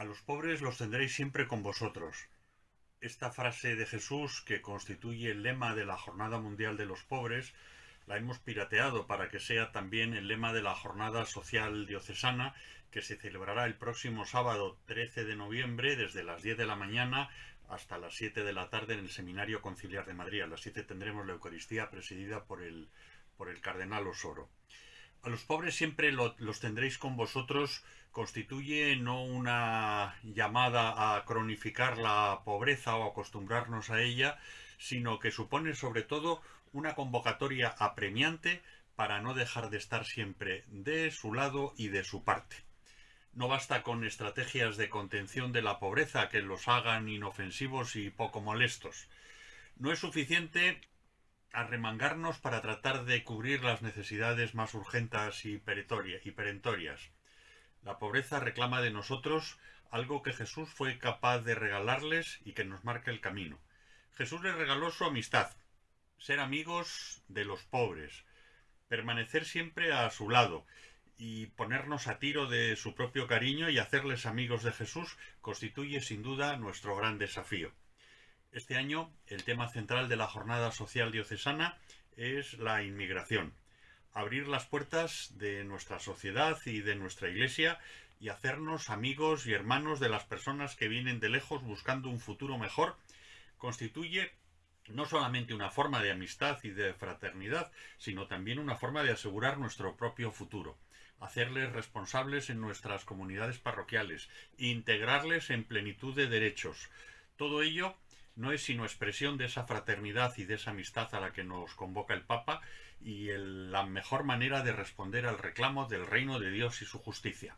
A los pobres los tendréis siempre con vosotros. Esta frase de Jesús, que constituye el lema de la Jornada Mundial de los Pobres, la hemos pirateado para que sea también el lema de la Jornada Social Diocesana, que se celebrará el próximo sábado 13 de noviembre desde las 10 de la mañana hasta las 7 de la tarde en el Seminario Conciliar de Madrid. A las 7 tendremos la Eucaristía presidida por el, por el Cardenal Osoro. A los pobres siempre los tendréis con vosotros constituye no una llamada a cronificar la pobreza o acostumbrarnos a ella, sino que supone sobre todo una convocatoria apremiante para no dejar de estar siempre de su lado y de su parte. No basta con estrategias de contención de la pobreza que los hagan inofensivos y poco molestos. No es suficiente arremangarnos para tratar de cubrir las necesidades más urgentes y perentorias. La pobreza reclama de nosotros algo que Jesús fue capaz de regalarles y que nos marca el camino. Jesús les regaló su amistad, ser amigos de los pobres, permanecer siempre a su lado y ponernos a tiro de su propio cariño y hacerles amigos de Jesús constituye sin duda nuestro gran desafío. Este año el tema central de la Jornada Social Diocesana es la inmigración. Abrir las puertas de nuestra sociedad y de nuestra Iglesia y hacernos amigos y hermanos de las personas que vienen de lejos buscando un futuro mejor constituye no solamente una forma de amistad y de fraternidad, sino también una forma de asegurar nuestro propio futuro, hacerles responsables en nuestras comunidades parroquiales, integrarles en plenitud de derechos. Todo ello no es sino expresión de esa fraternidad y de esa amistad a la que nos convoca el Papa y la mejor manera de responder al reclamo del reino de Dios y su justicia.